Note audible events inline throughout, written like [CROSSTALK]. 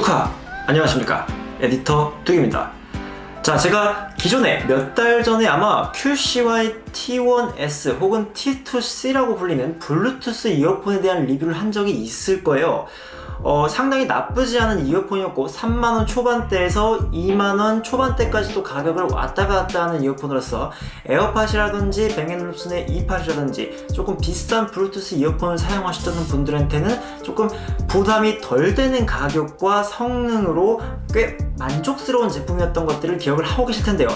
뚜카. 안녕하십니까. 에디터 뚝입니다. 자 제가 기존에 몇 달 전에 아마 QCY T1S 혹은 T2C라고 불리는 블루투스 이어폰에 대한 리뷰를 한 적이 있을 거예요 어, 상당히 나쁘지 않은 이어폰이었고 3만원 초반대에서 2만원 초반대까지도 가격을 왔다 갔다 하는 이어폰으로서 에어팟이라든지 뱅앤올룹슨의 이팟이라든지 조금 비싼 블루투스 이어폰을 사용하셨던 분들한테는 조금 부담이 덜 되는 가격과 성능으로 꽤 만족스러운 제품이었던 것들을 기억을 하고 계실 텐데요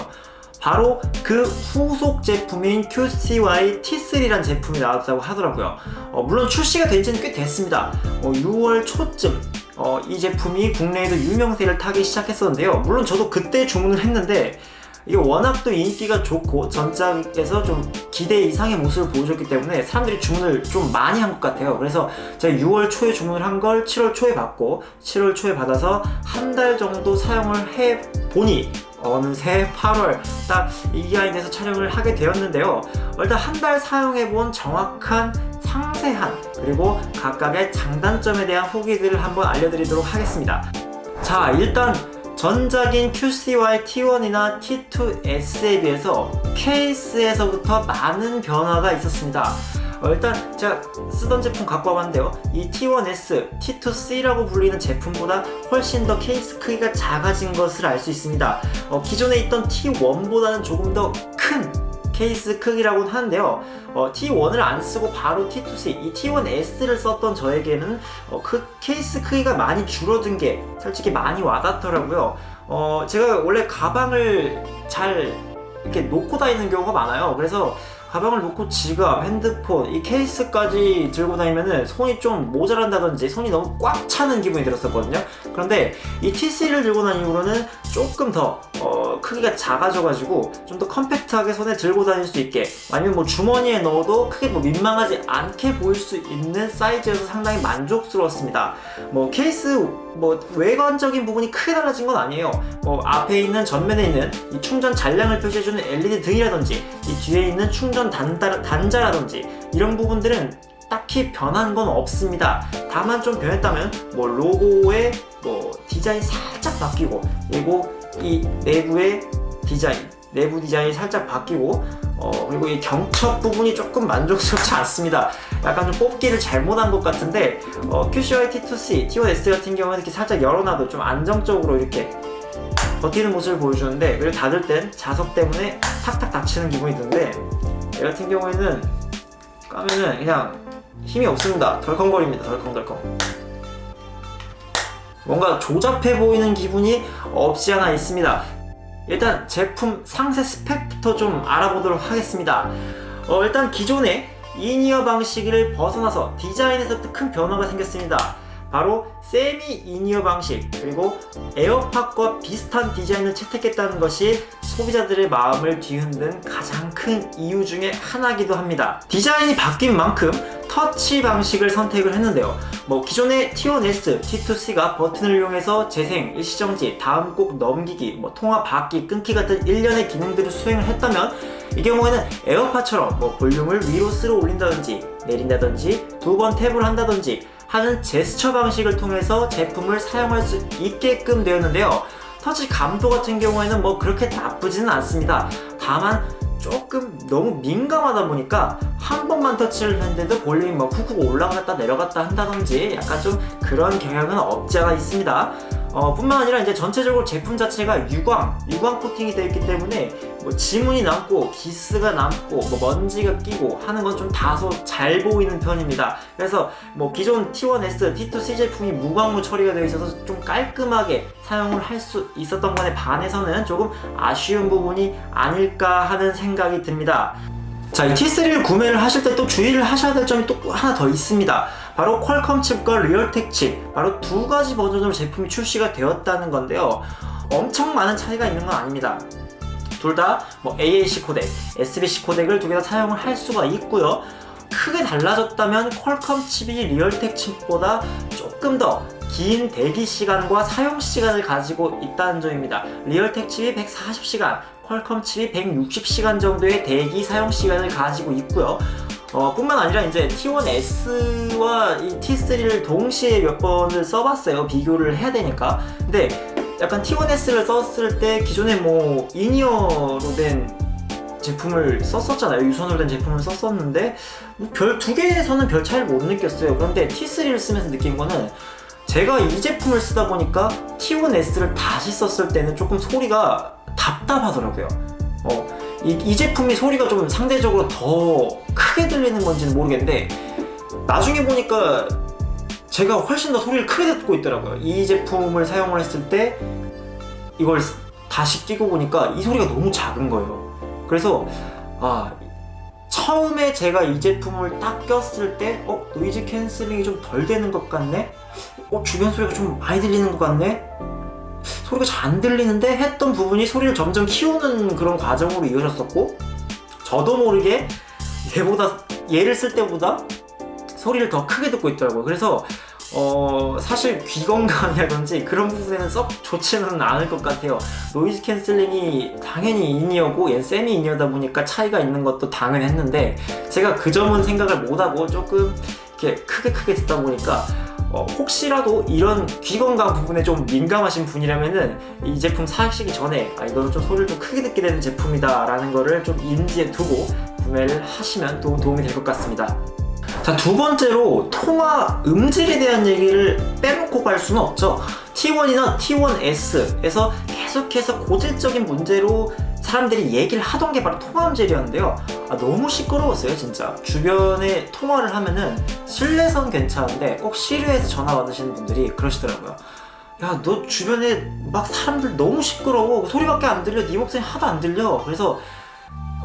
바로 그 후속 제품인 QCY T3란 제품이 나왔다고 하더라고요. 어, 물론 출시가 된 지는 꽤 됐습니다. 어, 6월 초쯤 어, 이 제품이 국내에도 유명세를 타기 시작했었는데요. 물론 저도 그때 주문을 했는데 이게 워낙 또 인기가 좋고 전작에서 좀 기대 이상의 모습을 보여줬기 때문에 사람들이 주문을 좀 많이 한 것 같아요. 그래서 제가 6월 초에 주문을 한 걸 7월 초에 받고 7월 초에 받아서 한 달 정도 사용을 해보니 어느 새 8월 딱 이 기간이 돼서 촬영을 하게 되었는데요. 일단 한 달 사용해본 정확한 상세한 그리고 각각의 장단점에 대한 후기들을 한번 알려드리도록 하겠습니다. 자 일단 전작인 QCY T1이나 T2S에 비해서 케이스에서부터 많은 변화가 있었습니다. 어, 일단 제가 쓰던 제품 갖고 와봤는데요. 이 T1S, T2C라고 불리는 제품보다 훨씬 더 케이스 크기가 작아진 것을 알 수 있습니다. 어, 기존에 있던 T1보다는 조금 더 큰 케이스 크기라고 하는데요. 어, T1을 안 쓰고 바로 T2C, 이 T1S를 썼던 저에게는 어, 그 케이스 크기가 많이 줄어든 게 솔직히 많이 와닿더라고요. 어, 제가 원래 가방을 잘 이렇게 놓고 다니는 경우가 많아요. 그래서 가방을 놓고 지갑, 핸드폰, 이 케이스까지 들고 다니면은 손이 좀 모자란다든지 손이 너무 꽉 차는 기분이 들었었거든요. 그런데 이 TC를 들고 다니는 이후로는 조금 더 어, 크기가 작아져가지고 좀 더 컴팩트하게 손에 들고 다닐 수 있게 아니면 뭐 주머니에 넣어도 크게 뭐 민망하지 않게 보일 수 있는 사이즈여서 상당히 만족스러웠습니다. 뭐 케이스 뭐 외관적인 부분이 크게 달라진 건 아니에요. 뭐 앞에 있는 전면에 있는 이 충전 잔량을 표시해주는 LED 등이라든지 이 뒤에 있는 충전 단자, 단자라든지 이런 부분들은 딱히 변한 건 없습니다. 다만 좀 변했다면 뭐 로고의 뭐 디자인 살짝 바뀌고 그리고 이 내부의 디자인 내부 디자인이 살짝 바뀌고 어, 그리고 이 경첩 부분이 조금 만족스럽지 않습니다. 약간 좀 뽑기를 잘못한 것 같은데 어, QCY T2C, T1S 같은 경우는 이렇게 살짝 열어놔도 좀 안정적으로 이렇게 버티는 모습을 보여주는데 그리고 닫을 땐 자석 때문에 탁탁 닫히는 기분이 드는데 얘 같은 경우에는 까면은 그냥 힘이 없습니다. 덜컹거립니다. 덜컹덜컹. 뭔가 조잡해 보이는 기분이 없지 않아 있습니다. 일단 제품 상세 스펙부터 좀 알아보도록 하겠습니다. 어, 일단 기존의 in-ear 방식을 벗어나서 디자인에서부터 큰 변화가 생겼습니다. 바로 semi in-ear 방식 그리고 에어팟과 비슷한 디자인을 채택했다는 것이 소비자들의 마음을 뒤흔든 가장 큰 이유 중에 하나기도 합니다. 디자인이 바뀐 만큼 터치 방식을 선택을 했는데요. 뭐 기존의 T1S, T2C가 버튼을 이용해서 재생, 일시정지, 다음 곡 넘기기, 뭐 통화 받기, 끊기 같은 일련의 기능들을 수행을 했다면 이 경우에는 에어팟처럼 뭐 볼륨을 위로 쓸어 올린다든지 내린다든지 두 번 탭을 한다든지 하는 제스처 방식을 통해서 제품을 사용할 수 있게끔 되었는데요 터치 감도 같은 경우에는 뭐 그렇게 나쁘지는 않습니다. 다만 조금 너무 민감하다 보니까 한 번만 터치를 했는데도 볼륨이 뭐 쿡쿡 올라갔다 내려갔다 한다든지 약간 좀 그런 경향은 없지 않아 있습니다 어, 뿐만 아니라 이제 전체적으로 제품 자체가 유광, 유광 코팅이 되어 있기 때문에 뭐 지문이 남고 기스가 남고 뭐 먼지가 끼고 하는 건 좀 다소 잘 보이는 편입니다. 그래서 뭐 기존 T1S, T2C 제품이 무광무 처리가 되어 있어서 좀 깔끔하게 사용을 할 수 있었던 것에 반해서는 조금 아쉬운 부분이 아닐까 하는 생각이 듭니다 자, 이 T3를 구매를 하실 때 또 주의를 하셔야 될 점이 또 하나 더 있습니다. 바로 퀄컴 칩과 리얼텍 칩 바로 두 가지 버전으로 제품이 출시가 되었다는 건데요. 엄청 많은 차이가 있는 건 아닙니다. 둘 다 뭐 AAC 코덱, SBC 코덱을 두 개 다 사용을 할 수가 있고요. 크게 달라졌다면 퀄컴 칩이 리얼텍 칩보다 조금 더 긴 대기 시간과 사용 시간을 가지고 있다는 점입니다 리얼텍 칩이 140시간, 퀄컴 칩이 160시간 정도의 대기 사용 시간을 가지고 있고요 어, 뿐만 아니라 이제 T1S와 이 T3를 동시에 몇 번을 써봤어요. 비교를 해야 되니까. 근데 약간 T1S를 썼을 때 기존에 뭐 in-ear로 된 제품을 썼었잖아요. 유선으로 된 제품을 썼었는데 뭐 별 두 개에서는 별 차이를 못 느꼈어요. 그런데 T3를 쓰면서 느낀 거는 제가 이 제품을 쓰다 보니까 T1S를 다시 썼을 때는 조금 소리가 답답하더라고요. 어, 이, 이 제품이 소리가 좀 상대적으로 더 크게 들리는 건지는 모르겠는데 나중에 보니까 제가 훨씬 더 소리를 크게 듣고 있더라고요. 이 제품을 사용을 했을 때 이걸 다시 끼고 보니까 이 소리가 너무 작은 거예요. 그래서 아 처음에 제가 이 제품을 딱 꼈을 때 어? noise cancelling이 좀 덜 되는 것 같네? 어? 주변 소리가 좀 많이 들리는 것 같네? 소리가 잘 안 들리는데 했던 부분이 소리를 점점 키우는 그런 과정으로 이어졌었고 저도 모르게 얘보다 얘를 쓸 때보다 소리를 더 크게 듣고 있더라고요 그래서 어 사실 귀 건강이라든지 그런 부분에는 썩 좋지는 않을 것 같아요. noise cancelling이 당연히 in-ear고 얘 semi in-ear다 보니까 차이가 있는 것도 당연했는데 제가 그 점은 생각을 못하고 조금 이렇게 크게 크게 듣다 보니까 어, 혹시라도 이런 귀 건강 부분에 좀 민감하신 분이라면은 이 제품 사시기 전에 아 이거는 좀 소리를 좀 크게 듣게 되는 제품이다 라는 거를 좀 인지해 두고 구매를 하시면 도, 도움이 될 것 같습니다 자, 두 번째로 통화 음질에 대한 얘기를 빼놓고 갈 수는 없죠. T1이나 T1S에서 계속해서 고질적인 문제로 사람들이 얘기를 하던 게 바로 통화 음질이었는데요. 아, 너무 시끄러웠어요, 진짜. 주변에 통화를 하면은 실내선 괜찮은데 꼭 실외에서 전화 받으시는 분들이 그러시더라고요. 야, 너 주변에 막 사람들 너무 시끄러워. 소리밖에 안 들려. 네 목소리 하나도 안 들려. 그래서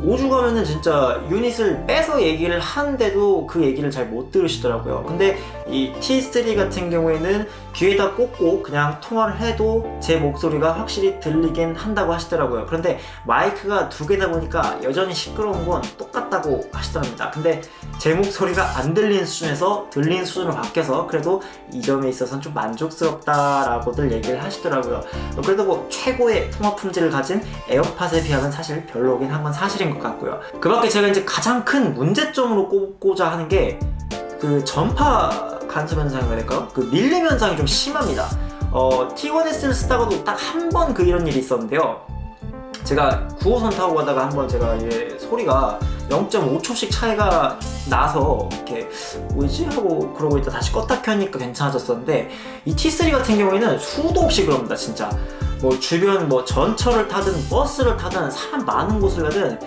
오죽하면은 진짜 유닛을 빼서 얘기를 하는데도 그 얘기를 잘 못 들으시더라고요. 근데 이 T3 같은 경우에는 귀에다 꽂고 그냥 통화를 해도 제 목소리가 확실히 들리긴 한다고 하시더라고요. 그런데 마이크가 두 개다 보니까 여전히 시끄러운 건 똑같다고 하시더랍니다. 근데 제 목소리가 안 들리는 수준에서 들리는 수준으로 바뀌어서 그래도 이 점에 있어서는 좀 만족스럽다라고들 얘기를 하시더라고요. 그래도 뭐 최고의 통화 품질을 가진 에어팟에 비하면 사실 별로긴 한 건 사실인 것 같고요. 그 밖에 제가 이제 가장 큰 문제점으로 꼽고자 하는 게 그 전파 간섭 현상이라 될까요? 그 밀림 현상이 좀 심합니다. 어, T1S를 쓰다가도 딱 한 번 그 이런 일이 있었는데요. 제가 9호선 타고 가다가 한번 제가 이게 소리가 0.5초씩 차이가 나서 이렇게 뭐지? 하고 그러고 있다 다시 껐다 켜니까 괜찮아졌었는데 이 T3 같은 경우에는 수도 없이 그럽니다 진짜. 뭐 주변 뭐 전철을 타든 버스를 타든 사람 많은 곳을 가든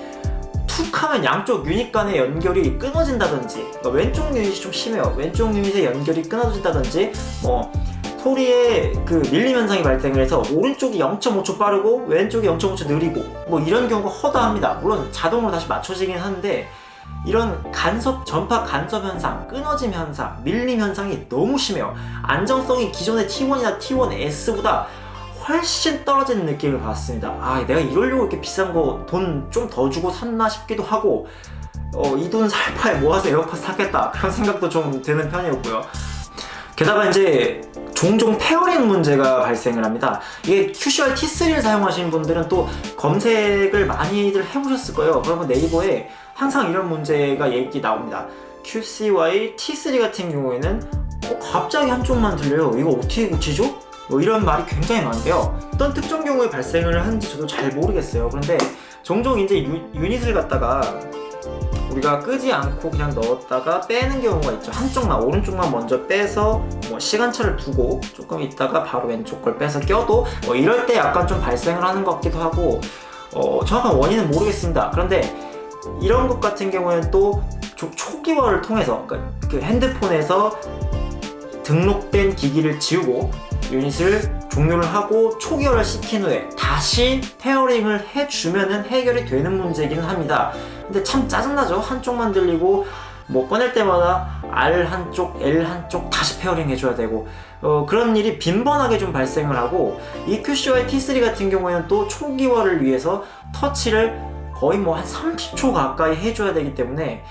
툭 하면 양쪽 유닛 간의 연결이 끊어진다든지 그러니까 왼쪽 유닛이 좀 심해요. 왼쪽 유닛의 연결이 끊어진다든지 뭐 소리에 그 밀림 현상이 발생을 해서 오른쪽이 0.5초 빠르고 왼쪽이 0.5초 느리고 뭐 이런 경우가 허다합니다. 물론 자동으로 다시 맞춰지긴 하는데 이런 간섭, 전파 간섭 현상, 끊어짐 현상, 밀림 현상이 너무 심해요. 안정성이 기존의 T1이나 T1S보다 훨씬 떨어지는 느낌을 받았습니다. 아 내가 이러려고 이렇게 비싼 거 돈 좀 더 주고 샀나 싶기도 하고 어, 이 돈 살 바에 모아서 에어팟 사겠다. 그런 생각도 좀 드는 편이었고요. 게다가 이제 종종 pairing 문제가 발생을 합니다. 이게 QCY T3를 사용하시는 분들은 또 검색을 많이들 해보셨을 거예요. 그러면 네이버에 항상 이런 문제가 얘기 나옵니다. QCY T3 같은 경우에는 어, 갑자기 한쪽만 들려요. 이거 어떻게 고치죠? 뭐 이런 말이 굉장히 많은데요. 어떤 특정 경우에 발생을 하는지 저도 잘 모르겠어요. 그런데 종종 이제 유, 유닛을 갖다가 우리가 끄지 않고 그냥 넣었다가 빼는 경우가 있죠. 한쪽만 오른쪽만 먼저 빼서 뭐 시간차를 두고 조금 있다가 바로 왼쪽 걸 빼서 껴도 뭐 이럴 때 약간 좀 발생을 하는 것 같기도 하고 어, 정확한 원인은 모르겠습니다. 그런데 이런 것 같은 경우에는 또 초기화를 통해서 그러니까 그 핸드폰에서 등록된 기기를 지우고 유닛을 종료를 하고 초기화를 시킨 후에 다시 pairing을 해주면 해결이 되는 문제이기는 합니다. 근데 참 짜증나죠? 한쪽만 들리고 뭐 꺼낼 때마다 R 한쪽, L 한쪽 다시 pairing 해줘야 되고. 어, 그런 일이 빈번하게 좀 발생을 하고 이 QCY T3 같은 경우에는 또 초기화를 위해서 터치를 거의 뭐 한 30초 가까이 해줘야 되기 때문에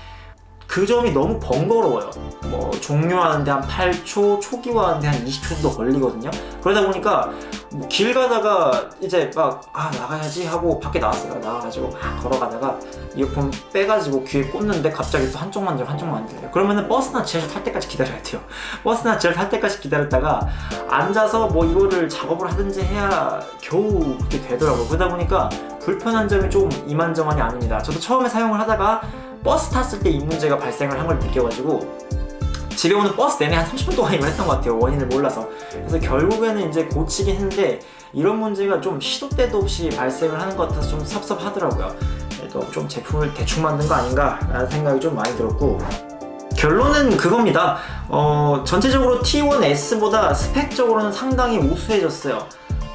그 점이 너무 번거로워요. 뭐 종료하는데 한 8초, 초기화하는데 한 20초 정도 걸리거든요. 그러다 보니까 뭐 길 가다가 이제 막 아 나가야지 하고 밖에 나왔어요. 나와가지고 막 걸어가다가 이어폰 빼가지고 귀에 꽂는데 갑자기 또 한쪽만 들려 한쪽만 안 들려요. 그러면은 버스나 지하철 탈 때까지 기다려야 돼요. [LAUGHS] 버스나 지하철 탈 때까지 기다렸다가 앉아서 뭐 이거를 작업을 하든지 해야 겨우 그렇게 되더라고요. 그러다 보니까 불편한 점이 좀 이만저만이 아닙니다. 저도 처음에 사용을 하다가 버스 탔을 때 이 문제가 발생을 한 걸 느껴가지고 집에 오는 버스 내내 한 30분 동안 이걸 했던 것 같아요. 원인을 몰라서. 그래서 결국에는 이제 고치긴 했는데 이런 문제가 좀 시도 때도 없이 발생을 하는 것 같아서 좀 섭섭하더라고요. 그래도 좀 제품을 대충 만든 거 아닌가 라는 생각이 좀 많이 들었고 결론은 그겁니다. 어, 전체적으로 T1S보다 스펙적으로는 상당히 우수해졌어요.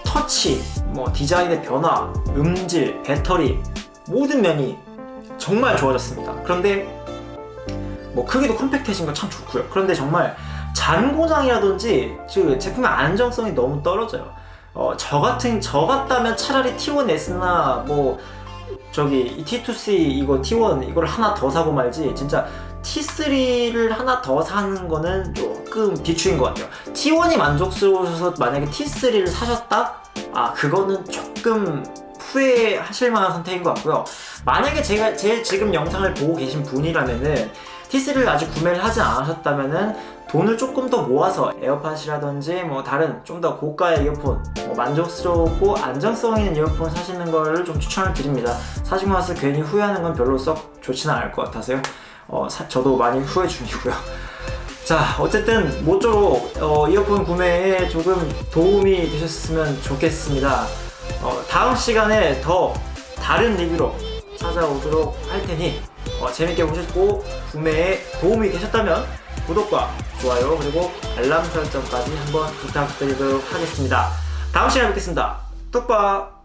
터치, 뭐 디자인의 변화, 음질, 배터리 모든 면이 정말 좋아졌습니다. 그런데 뭐 크기도 컴팩트해진 건 참 좋고요. 그런데 정말 잔고장이라든지 그 제품의 안정성이 너무 떨어져요. 어, 저 같은 저 같다면 차라리 T1S나 뭐 저기 이 T2C 이거 T1 이걸 하나 더 사고 말지 진짜 T3를 하나 더 사는 거는 조금 비추인 것 같아요. T1이 만족스러우셔서 만약에 T3를 사셨다? 아 그거는 조금 후회하실 만한 선택인 것 같고요. 만약에 제가 제 지금 영상을 보고 계신 분이라면은 T3를 아직 구매를 하지 않으셨다면은 돈을 조금 더 모아서 에어팟이라든지 뭐 다른 좀 더 고가의 이어폰 뭐 만족스럽고 안정성 있는 이어폰 사시는 거를 좀 추천을 드립니다. 사시고 나서 괜히 후회하는 건 별로 썩 좋지는 않을 것 같아서요. 어, 사- 저도 많이 후회 중이고요. [LAUGHS] 자 어쨌든 모쪼록 어, 이어폰 구매에 조금 도움이 되셨으면 좋겠습니다. 어, 다음 시간에 더 다른 리뷰로 찾아오도록 할 테니 어, 재밌게 보셨고 구매에 도움이 되셨다면 구독과 좋아요 그리고 알람 설정까지 한번 부탁드리도록 하겠습니다. 다음 시간에 뵙겠습니다. 뚝박